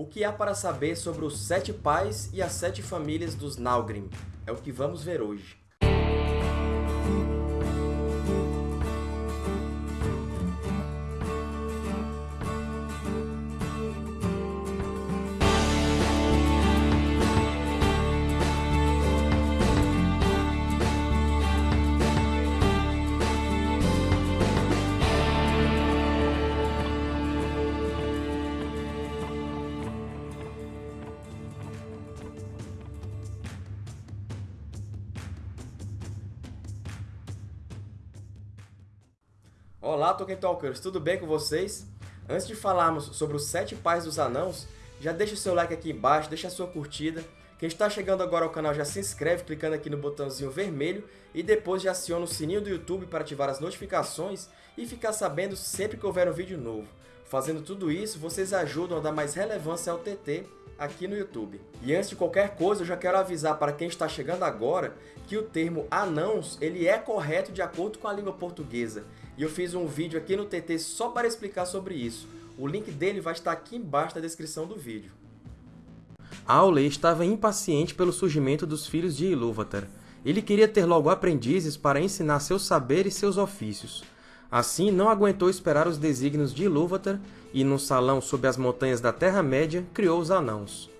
O que há para saber sobre os sete pais e as sete famílias dos Nalgrim? É o que vamos ver hoje. Olá, Tolkien Talkers! Tudo bem com vocês? Antes de falarmos sobre os sete pais dos anãos, já deixa o seu like aqui embaixo, deixa a sua curtida. Quem está chegando agora ao canal já se inscreve clicando aqui no botãozinho vermelho e depois já aciona o sininho do YouTube para ativar as notificações e ficar sabendo sempre que houver um vídeo novo. Fazendo tudo isso, vocês ajudam a dar mais relevância ao TT aqui no YouTube. E antes de qualquer coisa, eu já quero avisar para quem está chegando agora que o termo anãos ele é correto de acordo com a língua portuguesa e eu fiz um vídeo aqui no TT só para explicar sobre isso. O link dele vai estar aqui embaixo na descrição do vídeo. Aule estava impaciente pelo surgimento dos filhos de Ilúvatar. Ele queria ter logo aprendizes para ensinar seus saberes e seus ofícios. Assim, não aguentou esperar os desígnios de Ilúvatar e, num salão sob as montanhas da Terra-média, criou os Anãos.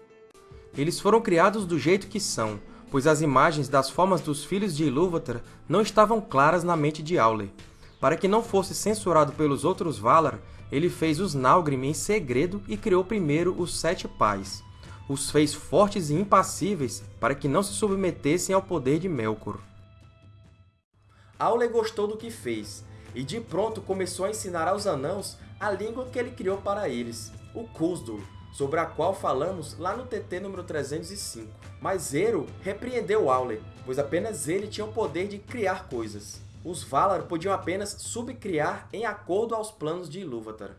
Eles foram criados do jeito que são, pois as imagens das formas dos filhos de Ilúvatar não estavam claras na mente de Aule. Para que não fosse censurado pelos outros Valar, ele fez os Nalgrim em segredo e criou primeiro os Sete Pais. Os fez fortes e impassíveis para que não se submetessem ao poder de Melkor. Aule gostou do que fez, e de pronto começou a ensinar aos Anãos a língua que ele criou para eles, o Khuzdul, sobre a qual falamos lá no TT número 305. Mas Eru repreendeu Aule, pois apenas ele tinha o poder de criar coisas os Valar podiam apenas subcriar em acordo aos planos de Ilúvatar.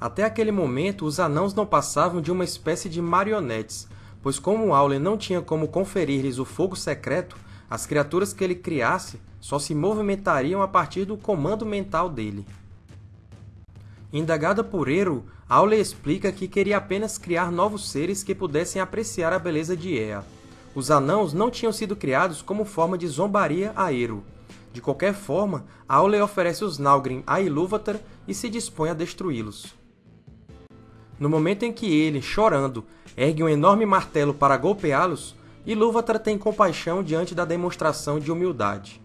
Até aquele momento, os Anãos não passavam de uma espécie de marionetes, pois como Aule não tinha como conferir-lhes o fogo secreto, as criaturas que ele criasse só se movimentariam a partir do comando mental dele. Indagada por Eru, Aule explica que queria apenas criar novos seres que pudessem apreciar a beleza de Ea, os anãos não tinham sido criados como forma de zombaria a Eru. De qualquer forma, Aule oferece os Nalgrim a Ilúvatar e se dispõe a destruí-los. No momento em que ele, chorando, ergue um enorme martelo para golpeá-los, Ilúvatar tem compaixão diante da demonstração de humildade.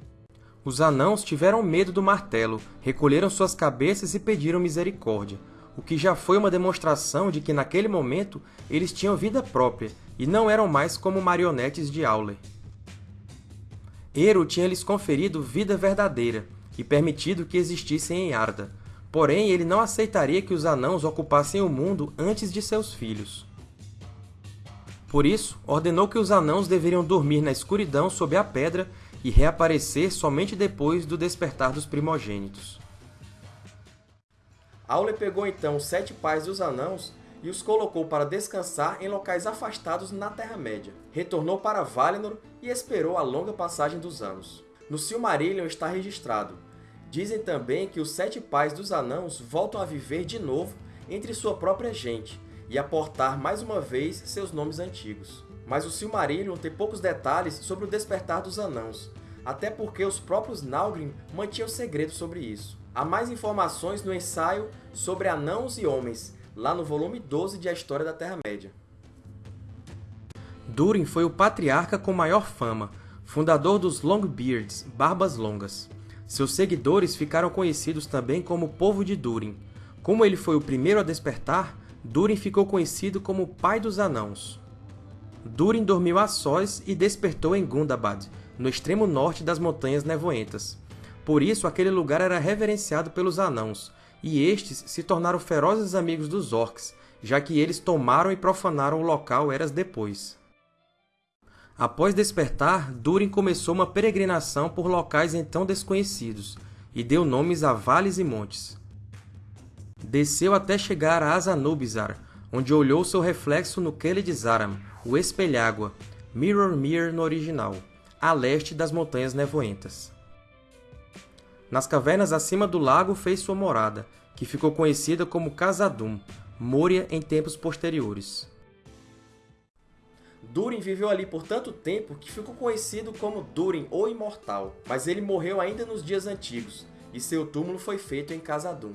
Os anãos tiveram medo do martelo, recolheram suas cabeças e pediram misericórdia, o que já foi uma demonstração de que, naquele momento, eles tinham vida própria e não eram mais como marionetes de Aule. Eru tinha lhes conferido vida verdadeira e permitido que existissem em Arda, porém ele não aceitaria que os anãos ocupassem o mundo antes de seus filhos. Por isso, ordenou que os anãos deveriam dormir na escuridão sob a pedra e reaparecer somente depois do despertar dos primogênitos. Aule pegou então sete pais dos anãos e os colocou para descansar em locais afastados na Terra-média. Retornou para Valinor e esperou a longa passagem dos anos. No Silmarillion está registrado. Dizem também que os sete pais dos anãos voltam a viver de novo entre sua própria gente e a portar mais uma vez seus nomes antigos. Mas o Silmarillion tem poucos detalhes sobre o despertar dos anãos, até porque os próprios Nalgrim mantinham segredo sobre isso. Há mais informações no ensaio sobre Anãos e Homens, lá no volume 12 de A História da Terra-média. Durin foi o patriarca com maior fama, fundador dos Longbeards, Barbas Longas. Seus seguidores ficaram conhecidos também como Povo de Durin. Como ele foi o primeiro a despertar, Durin ficou conhecido como Pai dos Anãos. Durin dormiu a sós e despertou em Gundabad, no extremo norte das Montanhas Nevoentas. Por isso, aquele lugar era reverenciado pelos Anãos, e estes se tornaram ferozes amigos dos Orcs, já que eles tomaram e profanaram o local eras depois. Após despertar, Durin começou uma peregrinação por locais então desconhecidos, e deu nomes a vales e montes. Desceu até chegar a Azanubizar, onde olhou seu reflexo no Keled Zaram, o Espelhágua, Mirror Mirror no original, a leste das Montanhas Nevoentas. Nas cavernas acima do lago fez sua morada, que ficou conhecida como Casadum, Moria em tempos posteriores. Durin viveu ali por tanto tempo que ficou conhecido como Durin, o Imortal, mas ele morreu ainda nos dias antigos, e seu túmulo foi feito em Khazad-dûm.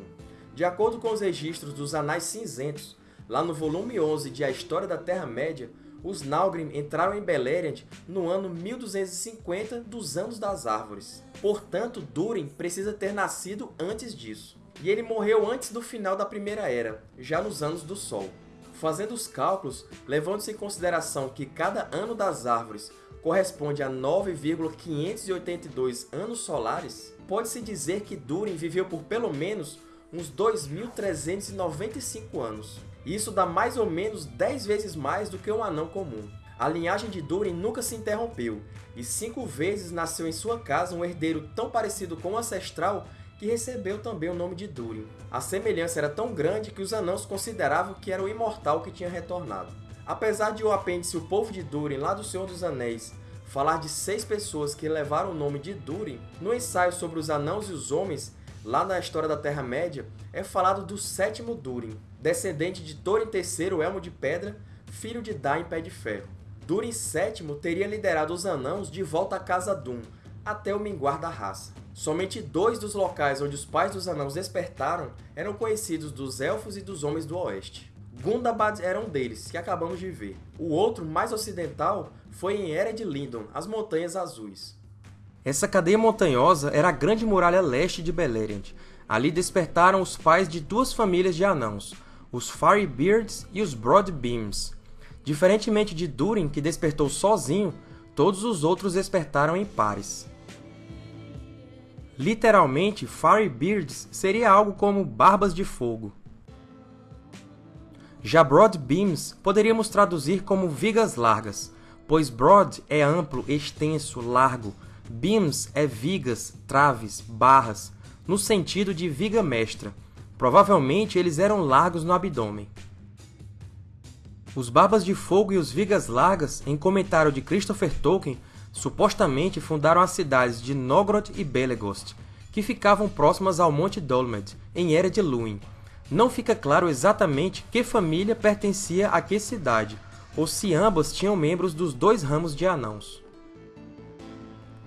De acordo com os registros dos Anais Cinzentos, lá no volume 11 de A História da Terra-média, os Nalgrim entraram em Beleriand no ano 1250 dos Anos das Árvores. Portanto, Durin precisa ter nascido antes disso. E ele morreu antes do final da Primeira Era, já nos Anos do Sol. Fazendo os cálculos, levando-se em consideração que cada ano das árvores corresponde a 9,582 anos solares, pode-se dizer que Durin viveu por pelo menos uns 2.395 anos. Isso dá mais ou menos 10 vezes mais do que um anão comum. A linhagem de Durin nunca se interrompeu, e cinco vezes nasceu em sua casa um herdeiro tão parecido com o ancestral que recebeu também o nome de Durin. A semelhança era tão grande que os anãos consideravam que era o imortal que tinha retornado. Apesar de o apêndice O Povo de Durin, lá do Senhor dos Anéis, falar de seis pessoas que levaram o nome de Durin, no ensaio sobre os anãos e os homens, lá na História da Terra-média, é falado do sétimo Durin, descendente de Thorin III Elmo de Pedra, filho de Dain Pé de Ferro. Durin VII teria liderado os anãos de volta a Casa Dum, até o minguar da raça. Somente dois dos locais onde os pais dos anãos despertaram eram conhecidos dos Elfos e dos Homens do Oeste. Gundabad era um deles, que acabamos de ver. O outro, mais ocidental, foi em Ered Lindon, as Montanhas Azuis. Essa cadeia montanhosa era a Grande Muralha Leste de Beleriand. Ali despertaram os pais de duas famílias de anãos, os Firebeards e os Broadbeams. Diferentemente de Durin, que despertou sozinho, todos os outros despertaram em pares. Literalmente, Firebeards seria algo como Barbas de Fogo. Já Broad Beams poderíamos traduzir como vigas largas, pois broad é amplo, extenso, largo, beams é vigas, traves, barras, no sentido de viga mestra. Provavelmente eles eram largos no abdômen. Os Barbas de Fogo e os Vigas Largas, em comentário de Christopher Tolkien, supostamente fundaram as cidades de Nogrod e Belegost, que ficavam próximas ao Monte Dolmed, em Ered Luin. Não fica claro exatamente que família pertencia a que cidade, ou se ambas tinham membros dos dois ramos de anãos.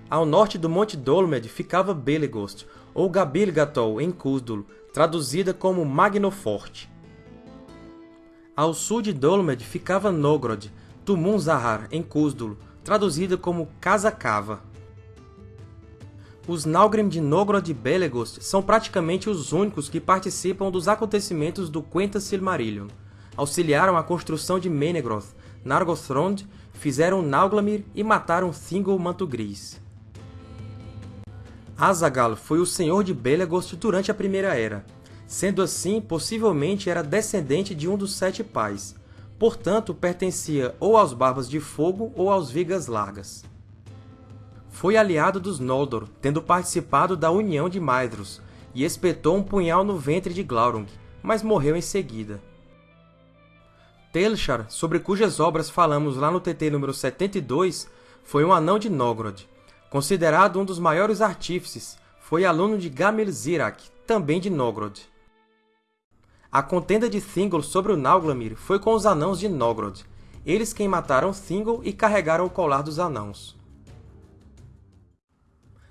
Ao norte do Monte Dolmed ficava Belegost, ou Gabilgatol em Cúsdulo, traduzida como Magnoforte. Ao sul de Dolmed ficava Nogrod, Tumun Zahar em Cúsdulo, traduzida como Casa Cava. Os Nalgrim de Nogrod e Belegost são praticamente os únicos que participam dos acontecimentos do Quenta Silmarillion. Auxiliaram a construção de Menegroth, Nargothrond, fizeram Nauglamir e mataram Thingol Manto Gris. Azaghal foi o senhor de Belegost durante a Primeira Era. Sendo assim, possivelmente era descendente de um dos Sete Pais, portanto pertencia ou aos Barbas de Fogo ou aos Vigas Largas. Foi aliado dos Noldor, tendo participado da União de Maedhros, e espetou um punhal no ventre de Glaurung, mas morreu em seguida. Telchar, sobre cujas obras falamos lá no TT número 72, foi um anão de Nogrod. Considerado um dos maiores artífices, foi aluno de Gamel Zirak, também de Nogrod. A contenda de Thingol sobre o Nauglamir foi com os Anãos de Nogrod, eles quem mataram Thingol e carregaram o colar dos Anãos.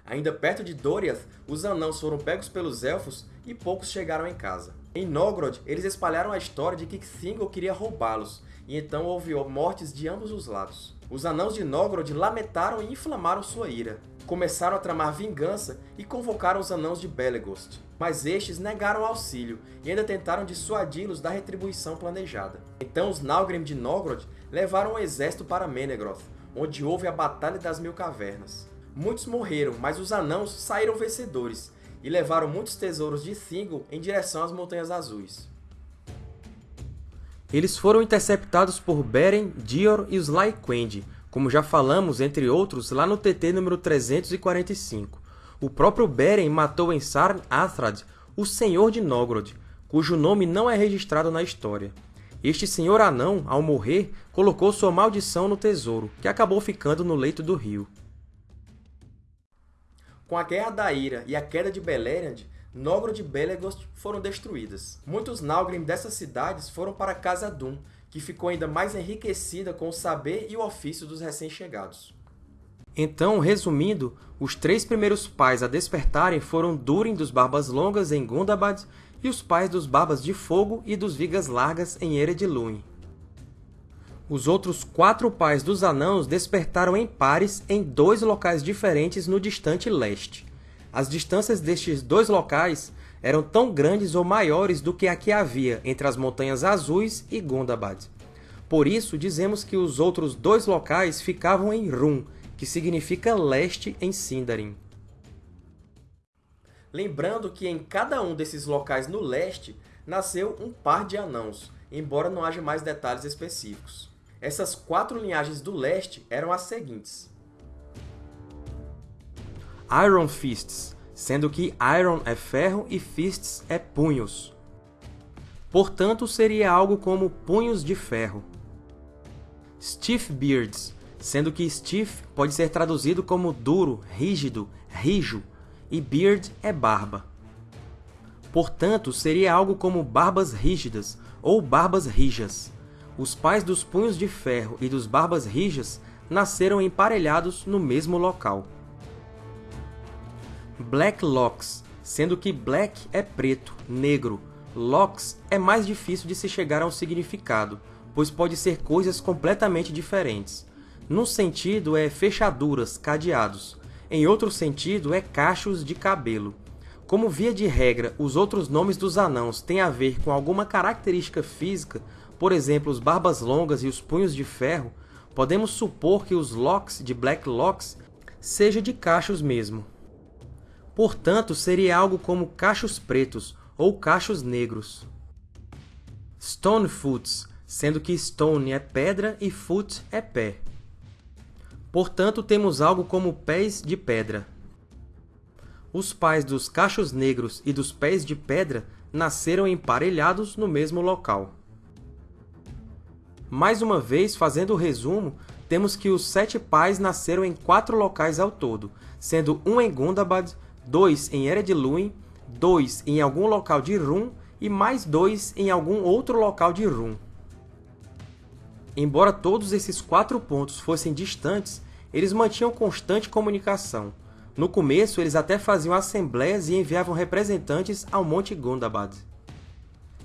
Ainda perto de Doriath, os Anãos foram pegos pelos Elfos e poucos chegaram em casa. Em Nogrod, eles espalharam a história de que Thingol queria roubá-los, e então houve mortes de ambos os lados. Os Anãos de Nogrod lamentaram e inflamaram sua ira. Começaram a tramar vingança e convocaram os Anãos de Belegost mas estes negaram auxílio e ainda tentaram dissuadi-los da retribuição planejada. Então os Nalgrim de Nogrod levaram um exército para Menegroth, onde houve a Batalha das Mil Cavernas. Muitos morreram, mas os anãos saíram vencedores e levaram muitos tesouros de Thingol em direção às Montanhas Azuis. Eles foram interceptados por Beren, Dior e os Lyquendi, como já falamos, entre outros, lá no TT número 345. O próprio Beren matou em Sarn Athrad o Senhor de Nogrod, cujo nome não é registrado na história. Este senhor anão, ao morrer, colocou sua maldição no tesouro, que acabou ficando no leito do rio. Com a Guerra da Ira e a queda de Beleriand, Nógrod e Belegost foram destruídas. Muitos Nalgrim dessas cidades foram para Khazad-dûm, que ficou ainda mais enriquecida com o saber e o ofício dos recém-chegados. Então, resumindo, os três primeiros pais a despertarem foram Durin dos Barbas Longas em Gundabad e os pais dos Barbas de Fogo e dos Vigas Largas em Ered Luin. Os outros quatro pais dos Anãos despertaram em pares em dois locais diferentes no distante leste. As distâncias destes dois locais eram tão grandes ou maiores do que a que havia entre as Montanhas Azuis e Gundabad. Por isso, dizemos que os outros dois locais ficavam em Rum, que significa leste em Sindarin. Lembrando que em cada um desses locais no leste nasceu um par de anãos, embora não haja mais detalhes específicos. Essas quatro linhagens do leste eram as seguintes. Iron Fists, sendo que Iron é ferro e Fists é punhos. Portanto, seria algo como punhos de ferro. Stiff Beards, sendo que stiff pode ser traduzido como duro, rígido, rijo, e beard é barba. Portanto, seria algo como barbas rígidas ou barbas rijas. Os pais dos punhos de ferro e dos barbas rijas nasceram emparelhados no mesmo local. Black Locks, sendo que black é preto, negro, locks é mais difícil de se chegar a um significado, pois pode ser coisas completamente diferentes. Num sentido, é fechaduras, cadeados. Em outro sentido, é cachos de cabelo. Como via de regra, os outros nomes dos anãos têm a ver com alguma característica física, por exemplo, os barbas longas e os punhos de ferro, podemos supor que os locks de Black Locks seja de cachos mesmo. Portanto, seria algo como cachos pretos ou cachos negros. Stonefoots, sendo que stone é pedra e foot é pé. Portanto, temos algo como pés de pedra. Os pais dos cachos negros e dos pés de pedra nasceram emparelhados no mesmo local. Mais uma vez, fazendo o resumo, temos que os sete pais nasceram em quatro locais ao todo, sendo um em Gundabad, dois em Ered Luin, dois em algum local de Rum e mais dois em algum outro local de Rum. Embora todos esses quatro pontos fossem distantes, eles mantinham constante comunicação. No começo, eles até faziam assembleias e enviavam representantes ao Monte Gundabad.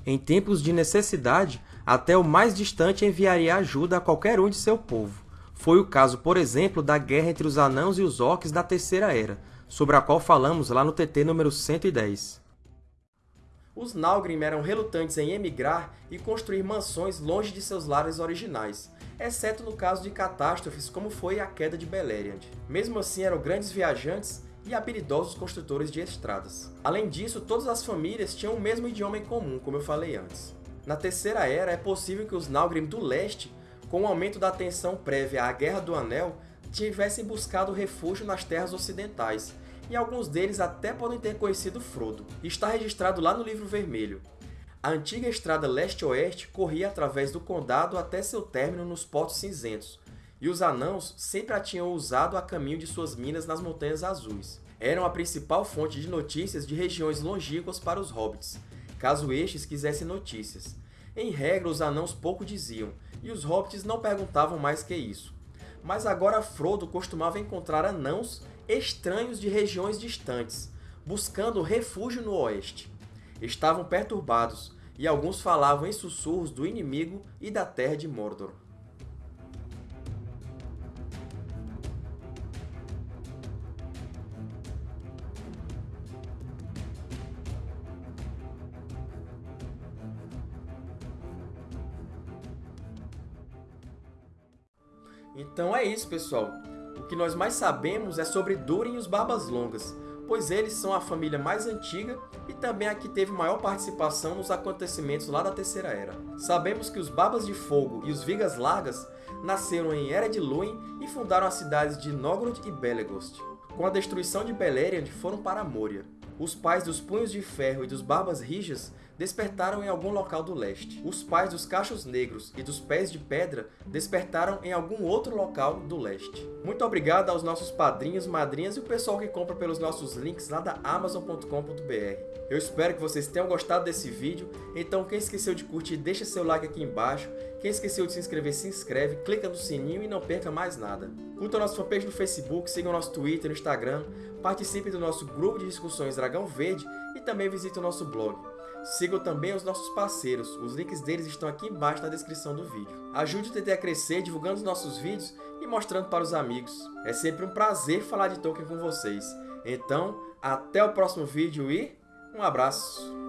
Em tempos de necessidade, até o mais distante enviaria ajuda a qualquer um de seu povo. Foi o caso, por exemplo, da guerra entre os Anãos e os Orcs da Terceira Era, sobre a qual falamos lá no TT número 110 os Nalgrim eram relutantes em emigrar e construir mansões longe de seus lares originais, exceto no caso de catástrofes como foi a queda de Beleriand. Mesmo assim, eram grandes viajantes e habilidosos construtores de estradas. Além disso, todas as famílias tinham o mesmo idioma em comum, como eu falei antes. Na Terceira Era, é possível que os Nalgrim do Leste, com o aumento da tensão prévia à Guerra do Anel, tivessem buscado refúgio nas terras ocidentais, e alguns deles até podem ter conhecido Frodo. Está registrado lá no Livro Vermelho. A antiga estrada leste-oeste corria através do condado até seu término nos Portos Cinzentos, e os Anãos sempre a tinham usado a caminho de suas minas nas Montanhas Azuis. Eram a principal fonte de notícias de regiões longínquas para os Hobbits, caso estes quisessem notícias. Em regra, os Anãos pouco diziam, e os Hobbits não perguntavam mais que isso. Mas agora Frodo costumava encontrar Anãos estranhos de regiões distantes, buscando refúgio no oeste. Estavam perturbados, e alguns falavam em sussurros do inimigo e da terra de Mordor. Então é isso, pessoal. O que nós mais sabemos é sobre Durin e os Barbas Longas, pois eles são a família mais antiga e também a que teve maior participação nos acontecimentos lá da Terceira Era. Sabemos que os Barbas de Fogo e os Vigas Largas nasceram em Ered Luin e fundaram as cidades de Nogrod e Belegost. Com a destruição de Beleriand, foram para Moria. Os pais dos Punhos de Ferro e dos Barbas Rijas despertaram em algum local do leste. Os pais dos cachos negros e dos pés de pedra despertaram em algum outro local do leste. Muito obrigado aos nossos padrinhos, madrinhas e o pessoal que compra pelos nossos links lá da Amazon.com.br. Eu espero que vocês tenham gostado desse vídeo, então quem esqueceu de curtir, deixa seu like aqui embaixo. Quem esqueceu de se inscrever, se inscreve, clica no sininho e não perca mais nada. Curta nossa fanpage no Facebook, siga o nosso Twitter e Instagram, participe do nosso grupo de discussões Dragão Verde e também visite o nosso blog. Sigam também os nossos parceiros, os links deles estão aqui embaixo na descrição do vídeo. Ajude o TT a crescer divulgando os nossos vídeos e mostrando para os amigos. É sempre um prazer falar de Tolkien com vocês. Então, até o próximo vídeo e um abraço!